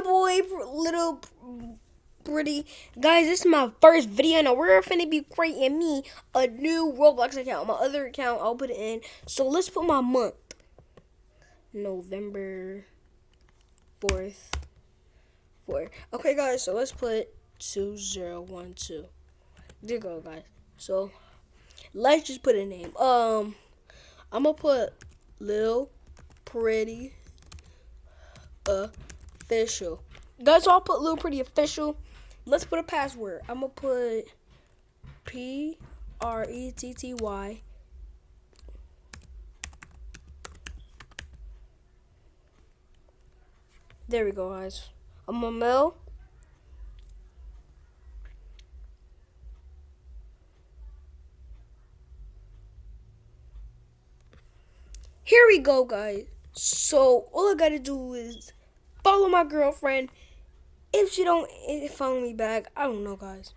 your boy, little pretty guys. This is my first video, and we're finna be creating me a new Roblox account. My other account, I'll put it in. So let's put my month, November fourth, four. Okay, guys. So let's put two zero one two. There you go, guys. So let's just put a name. Um, I'm gonna put Lil Pretty Official. Guys, I'll put Lil Pretty Official. Let's put a password. I'm gonna put P R E T T Y. There we go, guys. I'm a mail. Here we go, guys. So all I gotta do is follow my girlfriend. If she don't eh, follow me back, I don't know, guys.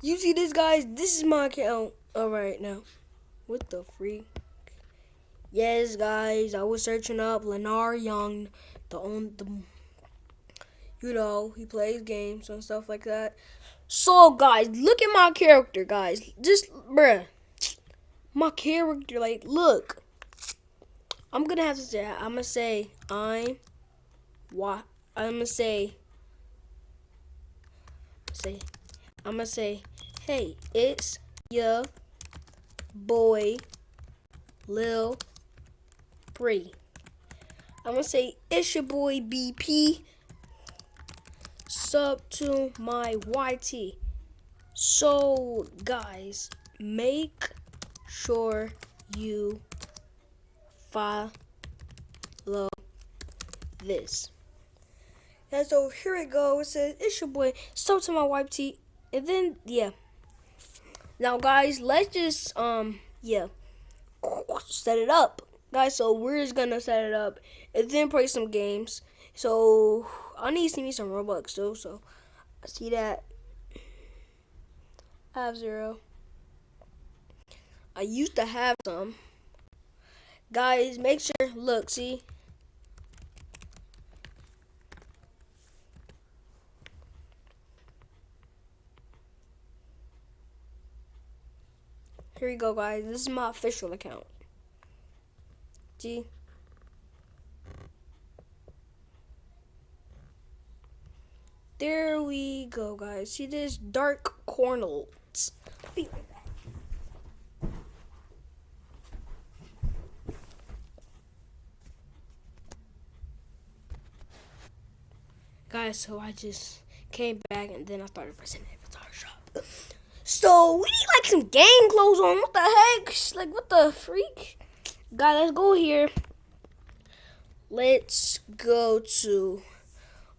You see this, guys? This is my account. All right, now. What the freak? Yes, guys. I was searching up Lennar Young, the on the. You know, he plays games and stuff like that. So, guys, look at my character, guys. Just, bruh. My character, like, look. I'm gonna have to say I'm gonna say I'm I'm gonna say say I'm gonna say hey it's your boy Lil Bree. I'm gonna say it's your boy BP sub to my YT. So guys make sure you follow this. And so here it goes. It's your boy. So to my wife T. And then yeah. Now guys, let's just um yeah set it up. Guys, so we're just gonna set it up and then play some games. So I need to see me some Robux too, so I see that. I have zero. I used to have some. Guys, make sure, look, see? Here we go, guys. This is my official account. See? There we go, guys. See this dark cornels. Guys, so I just came back and then I started pressing the avatar shop. So we need like some gang clothes on. What the heck? Like what the freak? Guys, let's go here. Let's go to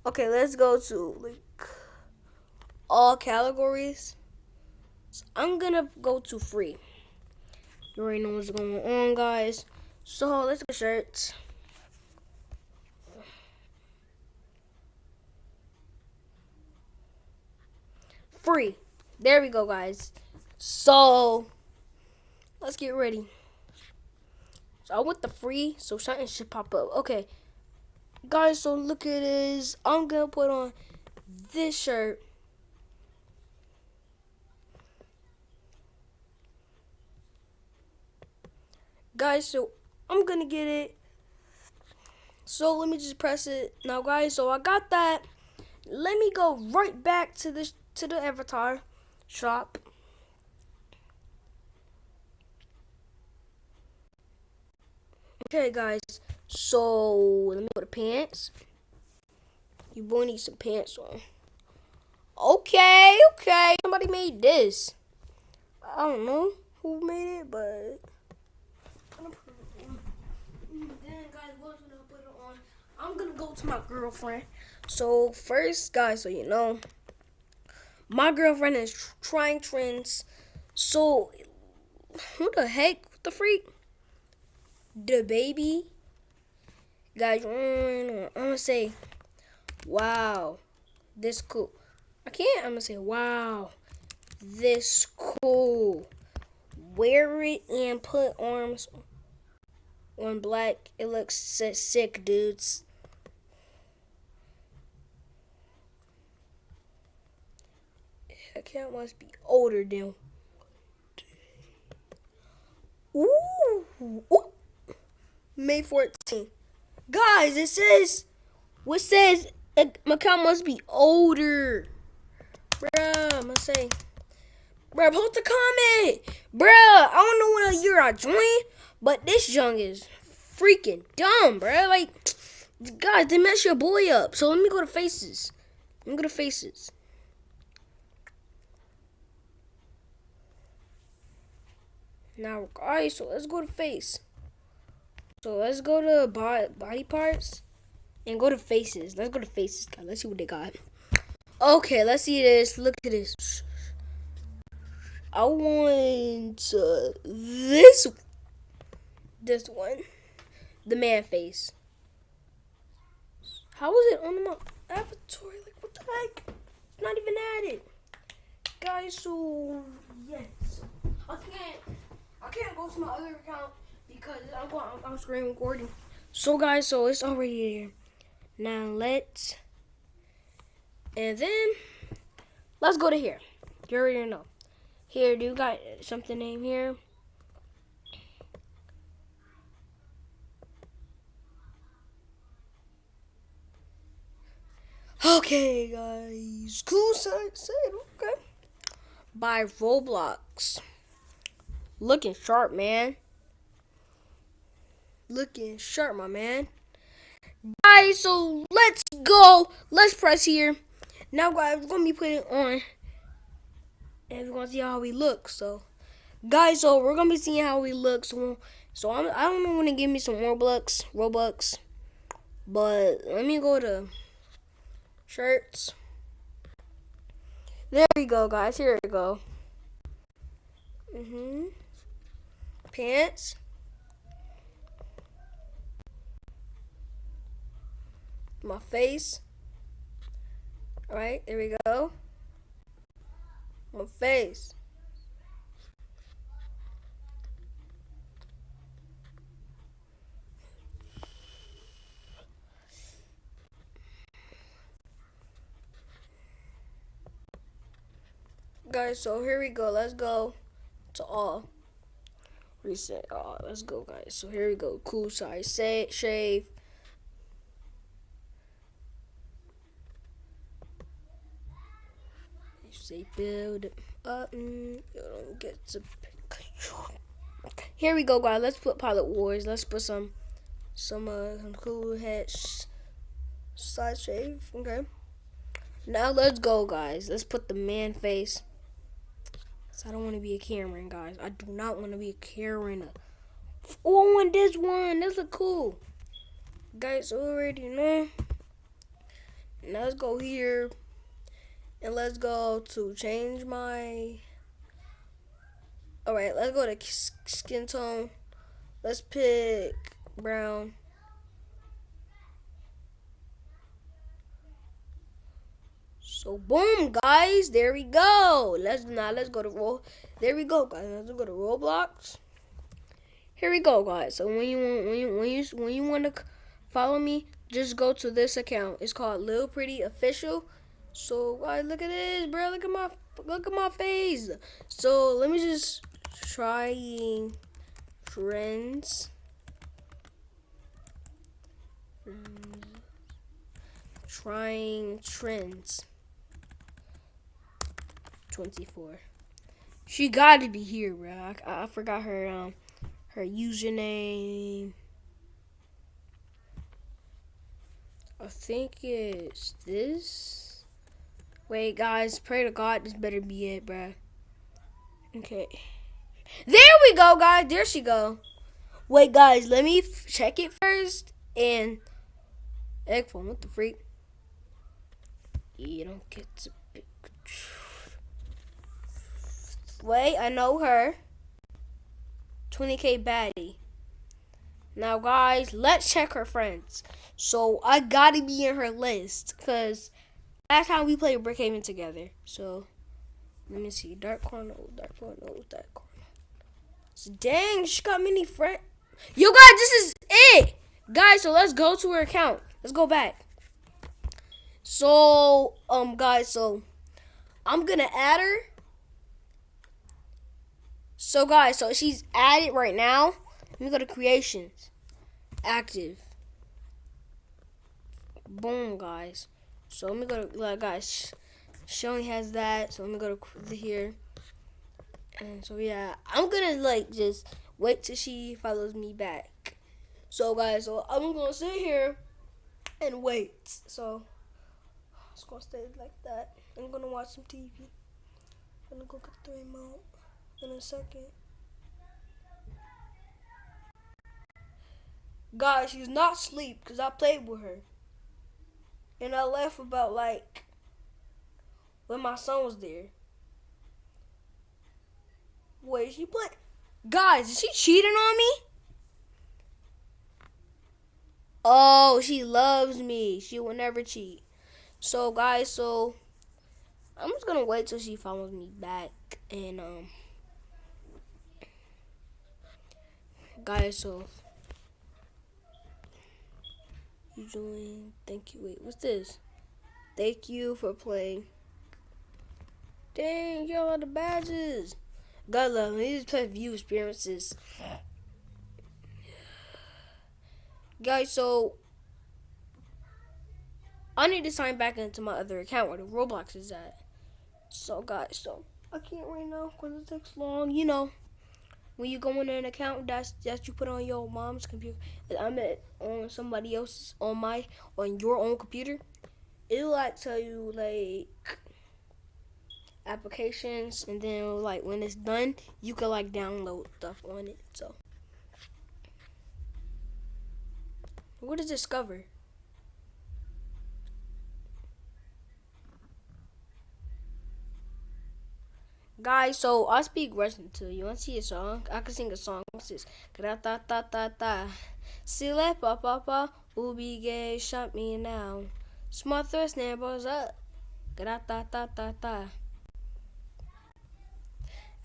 Okay, let's go to like all categories. So I'm gonna go to free. You already know what's going on, guys. So let's go shirts. free. There we go, guys. So, let's get ready. So, I want the free, so something should pop up. Okay, guys, so look at this. I'm going to put on this shirt. Guys, so I'm going to get it. So, let me just press it. Now, guys, so I got that. Let me go right back to this to the avatar shop. Okay, guys. So let me go to pants. You boy need some pants on. Okay, okay. Somebody made this. I don't know who made it, but I'm gonna put it on. I'm gonna go to my girlfriend. So first, guys, so you know, my girlfriend is trying trends. So, who the heck? What the freak? The baby. Guys, I'm gonna say, wow, this cool. I can't. I'm gonna say, wow, this cool. Wear it and put arms on black. It looks sick, dudes. Account must be older than. Ooh, ooh. May 14th. Guys, it says, what says uh, my account must be older. Bruh, I'm gonna say, bruh, post a comment. Bruh, I don't know what year I joined, but this young is freaking dumb, bruh. Like, guys, they mess your boy up. So let me go to faces. Let me go to faces. Now, guys, so let's go to face. So let's go to body parts and go to faces. Let's go to faces, guys. Let's see what they got. Okay, let's see this. Look at this. I want uh, this this one, the man face. How is it on my avatar? Like what the heck? It's not even added, guys. So yes, I can't. I can't go to my other account because I'm going. I'm, screen recording. So guys, so it's already there. Now let's, and then let's go to here. You already know. Here, do you got something name here? Okay, guys. Cool side said, okay. By Roblox. Looking sharp, man. Looking sharp, my man. Guys, so let's go. Let's press here. Now, guys, we're going to be putting on. And we're going to see how we look. So, guys, so we're going to be seeing how we look. So, so I'm, I don't know when to give me some Robux. Robux. But let me go to shirts. There we go, guys. Here we go. Mm-hmm pants. My face. Alright, there we go. My face. Guys, so here we go. Let's go to all reset. Oh, let's go, guys. So here we go. Cool size say, shave. You say build up. You don't get to. Here we go, guys. Let's put Pilot Wars. Let's put some, some, uh, some cool head side shave. Okay. Now let's go, guys. Let's put the man face. I don't want to be a Cameron, guys. I do not want to be a Karen. Oh, and this one. This look cool. Guys, already know. Now let's go here. And let's go to change my... Alright, let's go to skin tone. Let's pick brown. So boom, guys, there we go. Let's now let's go to roll. There we go, guys. Let's go to Roblox. Here we go, guys. So when you when you when you when you want to follow me, just go to this account. It's called Lil Pretty Official. So guys, look at this, bro. Look at my look at my face. So let me just trying trends. Trying trends. 24. She got to be here, bro. I, I forgot her um her username. I think it's this. Wait, guys, pray to God this better be it, bro. Okay. There we go, guys. There she go. Wait, guys, let me check it first. And egg phone, what the freak? You don't get to pick. Wait, I know her. 20k baddie. Now, guys, let's check her friends. So, I gotta be in her list. Because last time we played Brookhaven together. So, let me see. Dark corner, dark corner, dark corner. So, dang, she got many friends. Yo, guys, this is it. Guys, so let's go to her account. Let's go back. So, um, guys, so I'm gonna add her. So guys, so she's at it right now. Let me go to creations. Active. Boom, guys. So let me go to like guys. She only has that. So let me go to here. And so yeah, I'm gonna like just wait till she follows me back. So guys, so I'm gonna sit here and wait. So it's gonna stay like that. I'm gonna watch some TV. I'm gonna go get the remote in a second. Guys, she's not asleep because I played with her. And I left about like when my son was there. Wait, she played. Guys, is she cheating on me? Oh, she loves me. She will never cheat. So, guys, so I'm just gonna wait till she follows me back and um, guys, so you join. Thank you. Wait, what's this? Thank you for playing. Dang, y'all the badges. God love me. These play view experiences. Guys, so I need to sign back into my other account where the Roblox is at. So guys, so I can't right now because it takes long. You know, when you go in an account that's that you put on your mom's computer, I'm at on somebody else's on my on your own computer. It'll like tell you like applications and then like when it's done you can like download stuff on it so. What is discover guys so i speak russian too you want to see a song i can sing a song what's this ta ta ta ta ta sile pa pa pa ubi gay shut me now thrust neighbors up ta ta ta ta ta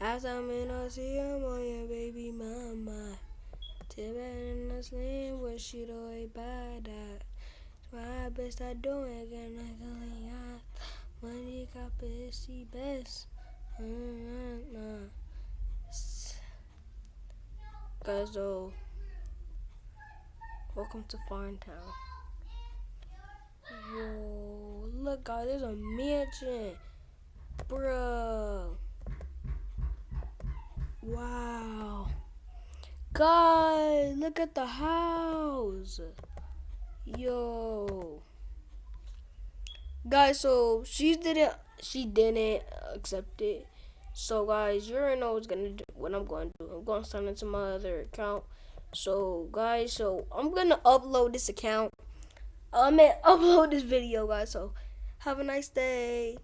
as I'm in a sea, your baby mama. Tibet in the slim, what she do a bad at. My best I do it, again, I can out. Money got busy best. Guys, though, welcome to Farmtown. Whoa, look, guys, there's a mansion. bro. Wow. Guys, look at the house. Yo. Guys, so she didn't she didn't accept it. So guys, you already know what's gonna do what I'm gonna do. I'm gonna sign into my other account. So guys, so I'm gonna upload this account. I'm gonna upload this video, guys. So have a nice day.